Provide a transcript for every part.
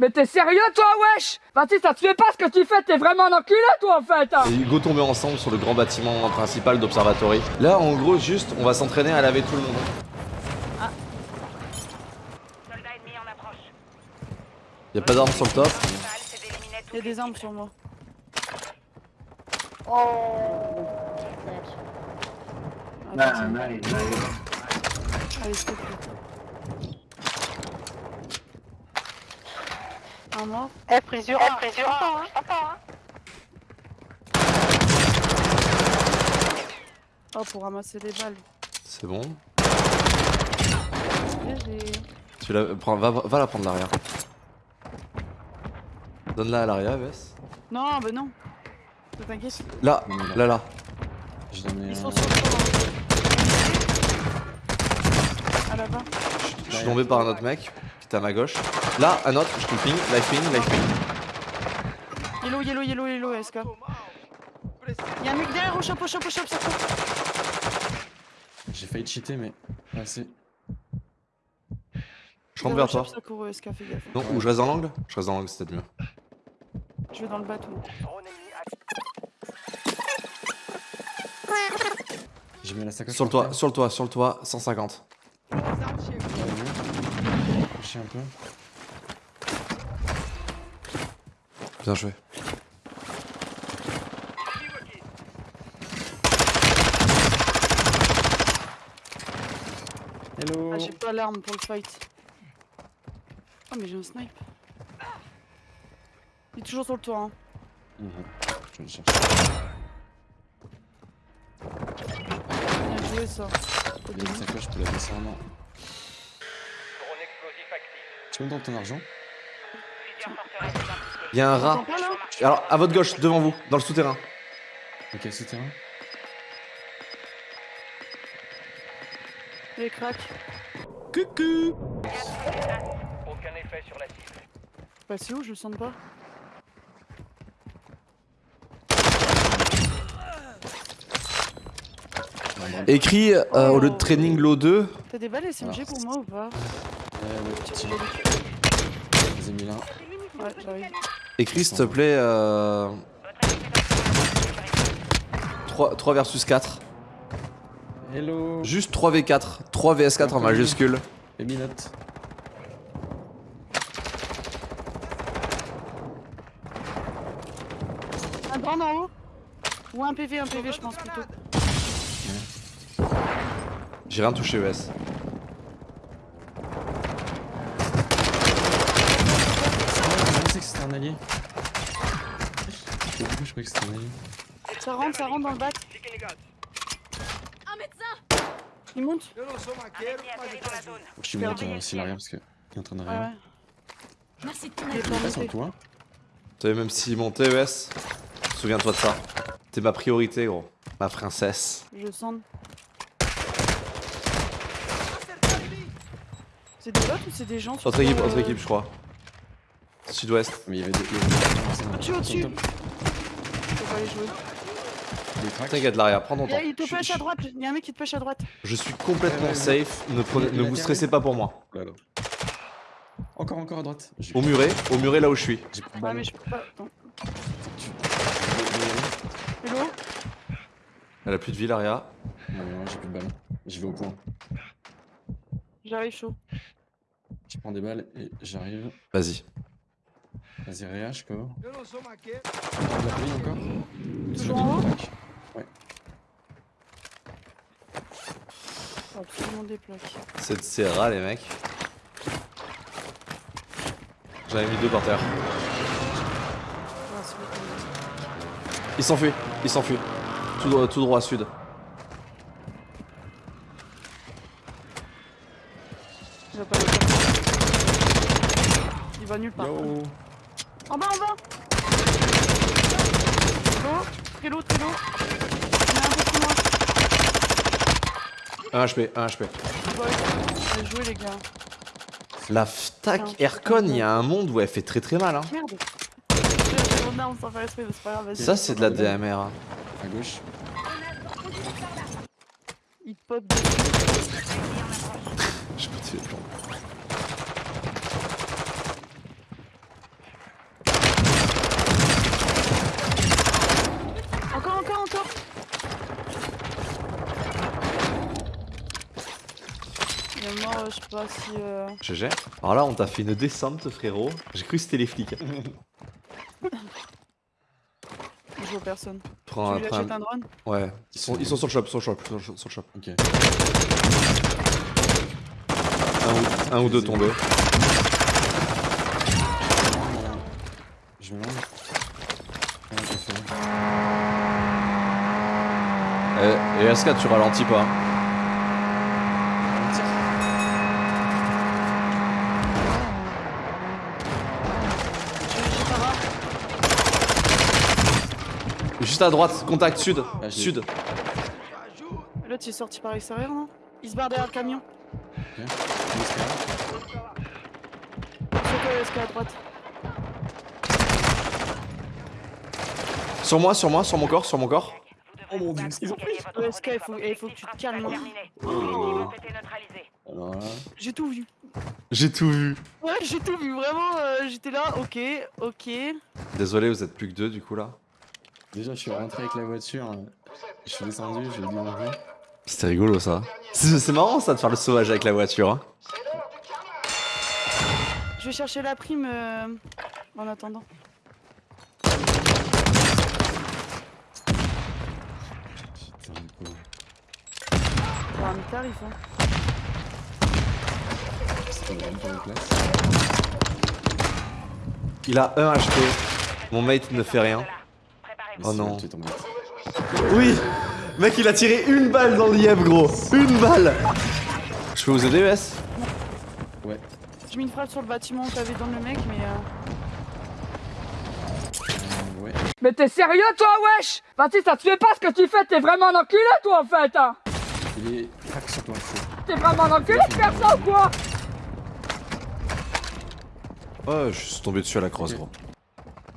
Mais t'es sérieux toi wesh? Vas-y ça te fait pas ce que tu fais, t'es vraiment un enculé toi en fait hein. Et Hugo tombait ensemble sur le grand bâtiment principal d'Observatory. Là, en gros, juste, on va s'entraîner à laver tout le monde. Soldat ennemi en approche. Y a pas d'armes sur le top? Balle, c'est d'éliminer Il y a tous des armes sur moi. Nice, nice. Allez, Un mort. Eh, prise rang. Oh, pour ramasser des balles. C'est bon. Tu la... prends- va, va la prendre l'arrière. Donne-la à l'arrière, Vess. Non, bah non. Ne T'inquiète. Là, là, là. Je donne Ils euh, sont sur le toit. À la bas. Je suis tombé par un autre mec était à ma gauche. Là, un autre, je te ping, life ping, life ping. Yellow, yellow, yellow, yellow, SK. Y'a un mec derrière au shop, au shop, au shop, ça. J'ai failli cheater, mais assez. Je rentre vers toi. Non, ou je reste dans l'angle Je reste dans l'angle, c'est peut-être mieux. Je vais dans le bateau. J'ai mis la sacoche. Sur le toit, sur le toit, sur le toit, 150. Couché un peu. Bien joué. Hello Ah, j'ai pas l'arme pour le fight. Oh, mais j'ai un snipe. Il est toujours sur le toit, hein. Mhm. Je vais le chercher. Bien joué, ça. Il y a une sacoche, je peux la laisser Tu me donnes ton argent. Il y a un rat. Alors, à votre gauche, devant vous, dans le souterrain. Ok, souterrain. Les cracks. Coucou Aucun effet sur la cible. Bah, c'est où Je le sens pas. Écrit euh, au lieu de training low 2. T'as des balles SMG pour moi ou pas? Ouais, ouais, petit. J'ai mis là. Ouais, j'arrive. Écrit, s'il te plaît, euh, Votre équipe est en 3, 3 versus 4. Hello Juste 3v4. 3 vs4 en majuscule. Et note. Un drone en haut Ou un PV, un PV, je pense plutôt. J'ai rien touché, ES. Je pensais que c'était un allié. Je croyais que c'était un allié. Ça rentre, ça rentre dans le bac. Il monte Un zone. Faut que je suis monte euh, aussi l'arrière parce qu'il est en train de Ouais, rien. Merci de ton Il est aide. pas Pas sur toi savais même s'il montait, ES Souviens-toi de ça. T'es ma priorité, gros. Ma princesse. Je sens. C'est des bots ou c'est des gens sur Autre équipe, le- autre équipe, je crois. Sud-ouest. Mais il y avait des. Au-dessus, au-dessus. Peux pas les jouer. T'inquiète, l'arrière, prends ton temps. il te pêche je- à droite, il y a un mec qui te pêche à droite. Je suis complètement safe. Ne, prenez- vous stressez pas pour moi. Là, là. Encore, encore à droite. Au muret, au muret là où je suis. de Ah, mais je peux pas. Attends. Tu- Hello? Elle a plus de vie, Laria. Non, non, j'ai plus de balles. J'y vais au point. J'arrive chaud. Je prends des balles et j'arrive. Vas-y. Vas-y, réach, quoi. De la colline encore Toujours en haut Crack. Faut absolument des plaques. C'est c'est rare, les mecs. J'en ai mis deux par terre. Ah. Il s'enfuit, il s'enfuit. Tout, droit- tout droit sud. Il va. Il nulle part. Yo En bas, en bas Très l'eau, très l'eau. Il y en a un peu plus loin. 1 HP, 1 HP. Ouais, bien joué les gars. La FTAC Aircon, il y a un monde où elle fait très très mal. Hein. Merde. J'ai mon arme sans faire exprès, mais c'est pas grave. vas-y. Ça, c'est de la DMR. hein. À gauche. Il pop. Je peux tuer le plomb. est mort, euh, je sais pas si. Euh... GG. Alors là, on t'a fait une descente, frérot. J'ai cru que c'était les flics. Je vois personne. Prends, tu lui prends achètes un drone Ouais. Ils sont, ils sont sur le shop, sur le shop, sur le shop. sur le shop. Ok. Un, ou, un ou deux tombés. Je me fait. Et, et SK, tu ralentis pas. J'ai j'ai pas rare. Juste à droite, contact sud. Ah, sud. L'autre il est sorti par l'extérieur, non? Il se barre derrière le camion. Toi, SK à droite? Sur moi, sur moi, sur mon corps, sur mon corps. Oh mon dieu, ils ont pris il faut, il faut que tu te calmes. hein. Oh. Alors là, J'ai tout vu. J'ai tout vu. Ouais, j'ai tout vu, vraiment. euh, J'étais là, ok, ok. Désolé, vous êtes plus que deux du coup là. Déjà, je suis rentré avec la voiture. Je suis descendu, j'ai dit bonjour. C'était rigolo ça. C'est marrant ça de faire le sauvage avec la voiture. Hein. Je vais chercher la prime euh, en attendant. Putain, le pauvre. Tarif, hein. Il a un HP. Mon mate ne fait rien. Oh non. Tu es tombé. Oui Mec, il a tiré une balle dans l'IM, gros Une balle Je peux vous aider, ES Ouais. J'ai mis une frappe sur le bâtiment où t'avais dans le mec, mais. Euh... Euh, ouais. Mais t'es sérieux, toi, wesh? Baptiste, ça te fait pas ce que tu fais, t'es vraiment un enculé, toi, en fait, hein? Il est crack sur toi. T'es vraiment un enculé de faire ça ou quoi? Oh, je suis tombé dessus à la crosse, gros.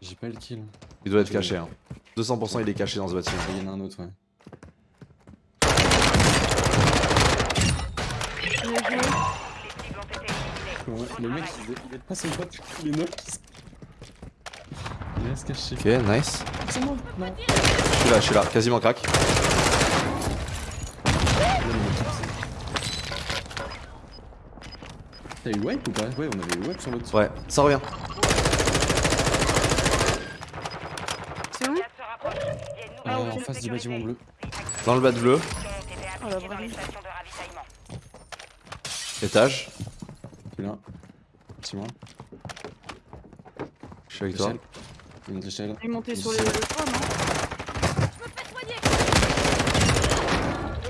J'ai pas le kill. Il doit être caché, hein. 200% il est caché dans ce bâtiment. Il y en a un autre, ouais. Le mec, il est, il est pas son pote, il est knock. Il va se cacher. Ok, nice. C'est moi Non. Je suis là, je suis là, quasiment crack. T'as eu wipe ou pas? Ouais, on avait eu wipe sur l'autre. Ouais, ça revient. C'est où Gaz se rapproche. Il y a une Euh, nouvelle en face du bâtiment bleu. Dans le bas de bleu, Oh, la étage. Je suis là. C'est moi. Je suis avec toi. Il est monté sur les le toit, non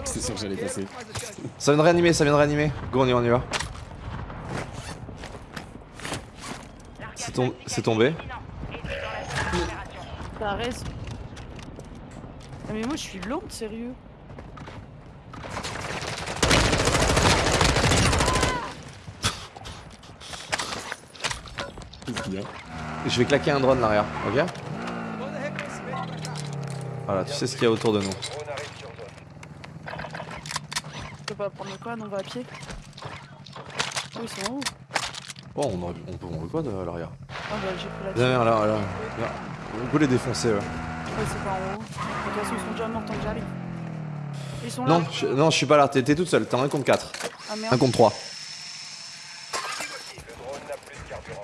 C'est sûr que j'allais passer. Ça vient de réanimer, ça vient de réanimer. Go, on y va, on y va. C'est tom- c'est tombé. T'as raison. Ah, mais moi je suis lente, sérieux. Je vais claquer un drone l'arrière, ok Voilà, tu sais ce qu'il y a autour de nous. Je peux pas prendre le quad, on va à pied. Oh, ils sont en haut. Oh, on, aurait- on peut on veut quoi de l'arrière Ah bah j'ai pris la là, là. Viens. On peut les défoncer, ouais. Ouais, c'est pas en haut. De toute façon, ils sont déjà morts tant que j'arrive. Ils sont là Non, je, non, je suis pas là, t'es toute seule, t'es en 1 contre 4. Ah 1 merde. contre 3. Le drone n'a plus de carburant.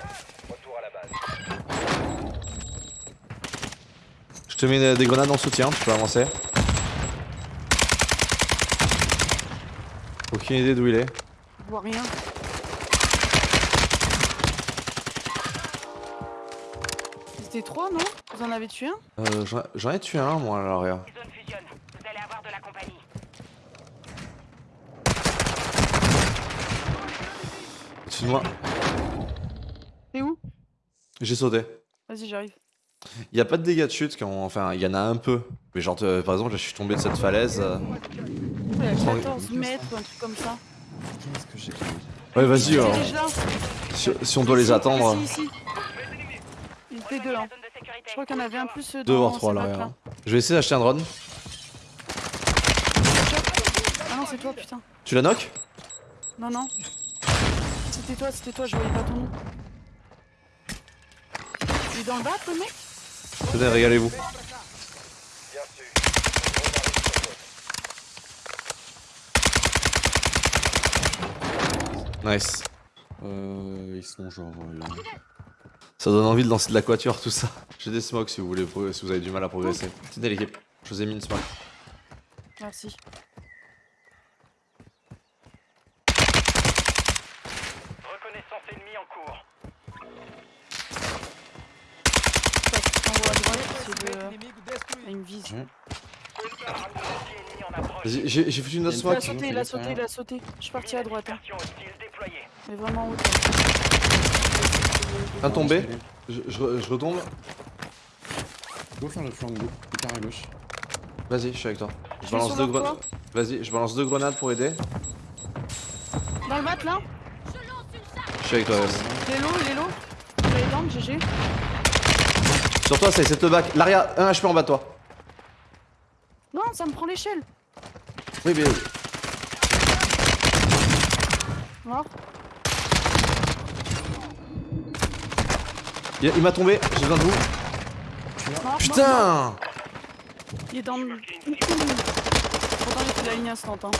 Retour à la base. Je te mets des- des grenades en soutien, tu peux avancer. Aucune idée d'où il est. Je vois rien. C'était trois, non? Vous en avez tué un? Euh, j'en- ai tué un, moi, à l'arrière. Les zones fusionnent. Vous allez avoir de la compagnie. Au-dessus de moi. T'es où? J'ai sauté. Vas-y, j'arrive. Il y a pas de dégâts de chute quand. Enfin, il y en a un peu. Mais genre, euh, par exemple, là, je suis tombé de cette falaise. euh. Prends- 14 mètres ou un truc comme ça. Qu'est-ce que j'ai Ouais, vas-y, là. Si, si on doit les attendre. Ici, ici. Était deux, hein. Je crois qu'il y en avait un plus euh, Deux dans voire trois à ces l'arrière. bacs-là. Je vais essayer d'acheter un drone. Ah non, c'est toi, putain. Tu la knock? Non, non. C'était toi, c'était toi, je voyais pas ton nom. Il est dans le bas, le mec? Tenez, régalez-vous. Nice. Euh, ils sont genre euh, là. Ça donne envie de lancer de l'aquature, tout ça. J'ai des smokes si vous voulez, si vous avez du mal à progresser. Tenez l'équipe, je vous ai mis une smoke. Merci. Reconnaissance ennemie en cours. T'envoies à droite, c'est de. une vise. En j'ai foutu une autre Il a Il a smoke. sauté, il a sauté, il a sauté. Je suis parti à droite. Hein. Mais vraiment haut. Un tombé. Je, je re- je retombe. Go faire le flanc go. Hyper à gauche. Vas-y, je suis avec toi. Je Je balance deux grenades. Vas-y, je balance deux grenades pour aider. Dans le mat là Je suis avec toi, Wes. Il est low, il est low. Il est down, GG. Sur toi, c'est cette back. L'aria, un HP en bas de toi. Ça me prend l'échelle. Oui, mais. Mort. Il, il m'a tombé, j'ai besoin de vous. Mort, mort, mort. Putain Il est dans le. Pourtant, j'ai fait la ligne instant. Hein.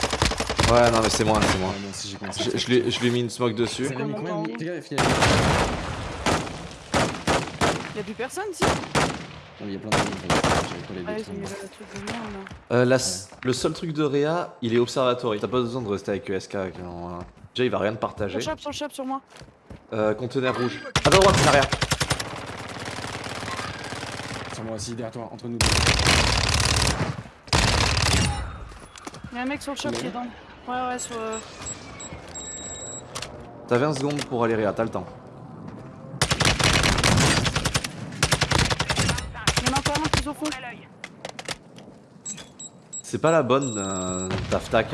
Ouais, non, mais c'est moi, c'est moi. Ouais, moi aussi j'ai commencé. Je, je lui ai- je lui ai mis une smoke dessus. Combien il y a- Y'a plus personne si il y a plein de. J'avais pas les deux. Euh, la Le seul truc de Réa, il est observatory. T'as pas besoin de rester avec ESK. Déjà, il va rien te partager. Sur le shop, sur le shop, sur moi. Euh, conteneur rouge. À ta droite, l'arrière. Sur moi aussi, derrière toi, entre nous deux. Y'a un mec sur le shop Il qui est dans. Ouais, ouais, sur. euh, T'as 20 secondes pour aller Réa, t'as le temps. Y'en a C'est pas la bonne, euh, Taftac.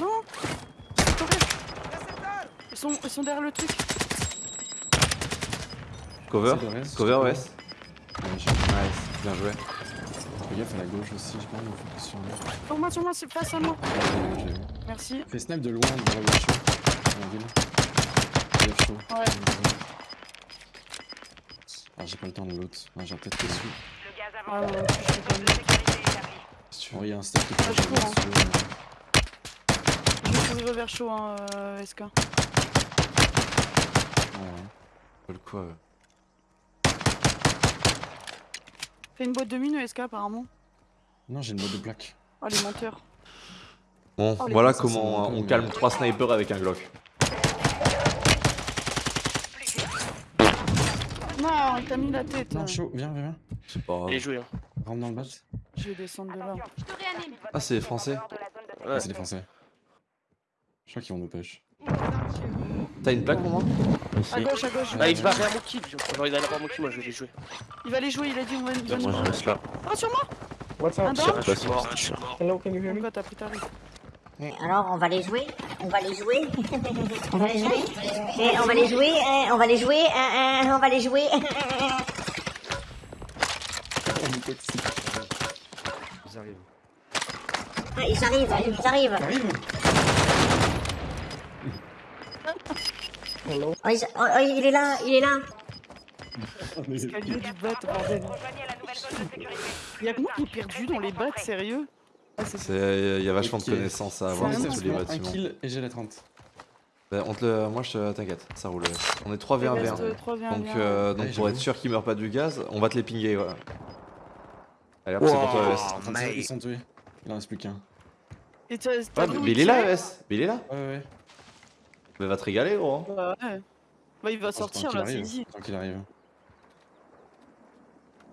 Non. Ils sont, ils sont derrière le truc. Cover Cover, ouais. pas. Nice, bien joué. Fais gaffe à la gauche aussi, j'ai pas envie de sur moi, sur moi, c'est face à moi. Merci. Fais snipe de loin, de la chaud. Ouais. Ah, j'ai pas le temps de l'autre. Ah, j'ai peut-être que celui. Le gaz Ah, ouais, de sécurité établie. Si tu Oh, veux. il y a un step qui est Ah, je pas cours, hein. dessus. Je vais courir vers chaud, hein, euh, SK. Ouais, ouais. Pas le coup, euh. Fais une boîte de mine, SK, apparemment. Non, j'ai une boîte de plaques. Oh, les menteurs. Bon, Oh, les voilà comment on calme 3 snipers avec un Glock. Non, il t'a mis la tête. Non, chaud, viens, viens, viens. C'est pas grave. Il est joué, hein. Rentre dans le bat. Je vais descendre de là. Je te réanime. Ah, c'est français. Sécurité. Ah, c'est des français. Je crois qu'ils vont nous push. T'as une plaque pour moi À gauche, à gauche. Ah, il va faire mon kill. Genre, il a l'air mon kill, moi je vais les jouer. Il va les jouer, il a dit on va va Moi nous- je reste là. Oh, sur moi What's Un up? down suis mort. Hello, can you hear me? Pourquoi t'as pris ta rue Alors, on va les jouer. On va les jouer. On va les jouer. On va les jouer eh, On va les jouer eh, eh, On va les jouer. Ah, Ils arrivent, ils arrivent. Hello? Oh, ils- oh, oh, Il est là, il est là. Escalier du bat, bordel. Sécurité. Y'a que moi qui est perdu dans les battes, sérieux? Ah, Il y a vachement de connaissances à avoir sur un tous les un bâtiments. kill et j'ai la 30. Bah, on te le... Moi, je te- t'inquiète, ça roule. On est 3v1v1. reste 3 v 1 Donc, euh, donc Ouais, pour être sûr qu'il meurt pas du gaz, on va te les pinguer. Ouais. Allez, hop, c'est pour toi, ES. Ils sont- tués. Il en reste plus qu'un. Ouais, mais il est là, ES. Mais il est là. Ouais, ouais. Mais va te régaler, gros. hein. Bah ouais. Bah il va sortir là, c'est easy. Tant qu'il arrive.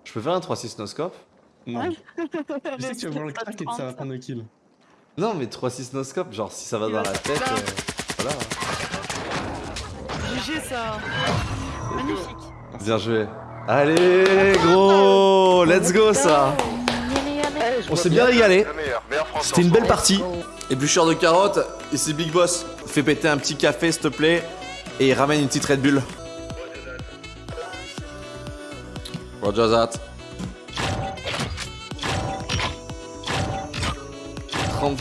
Je peux faire un 3-6 noscope Non. Je sais que tu vas voir le crack et que ça va prendre le kill. Non, mais 3-6 noscope, genre si ça va dans la tête. euh, Voilà. GG ça Magnifique Bien joué. Allez, gros Let's go, ça On s'est bien régalé. C'était une belle partie. Éblucheur de carottes, et c'est Big Boss. Fais péter un petit café, s'il te plaît, et ramène une petite Red Bull. Roger that. 30,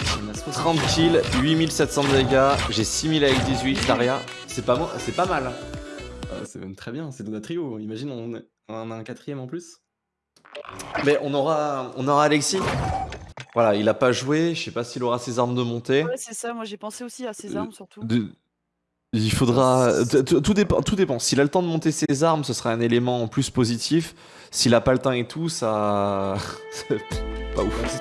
30 kills, 8700 de dégâts, j'ai 6000 avec 18, Daria. C'est pas, c'est pas mal. Ah, c'est même très bien, c'est de notre trio. Imagine, on, est- on en a un quatrième en plus. Mais on aura, on aura Alexis. Voilà, il a pas joué, je sais pas s'il aura ses armes de montée. Ouais, c'est ça, moi j'ai pensé aussi à ces armes surtout. De- Il faudra. t- Tout dépend. Tout dépend. S'il a le temps de monter ses armes, ce sera un élément en plus positif. S'il a pas le temps et tout, ça. pas ouf.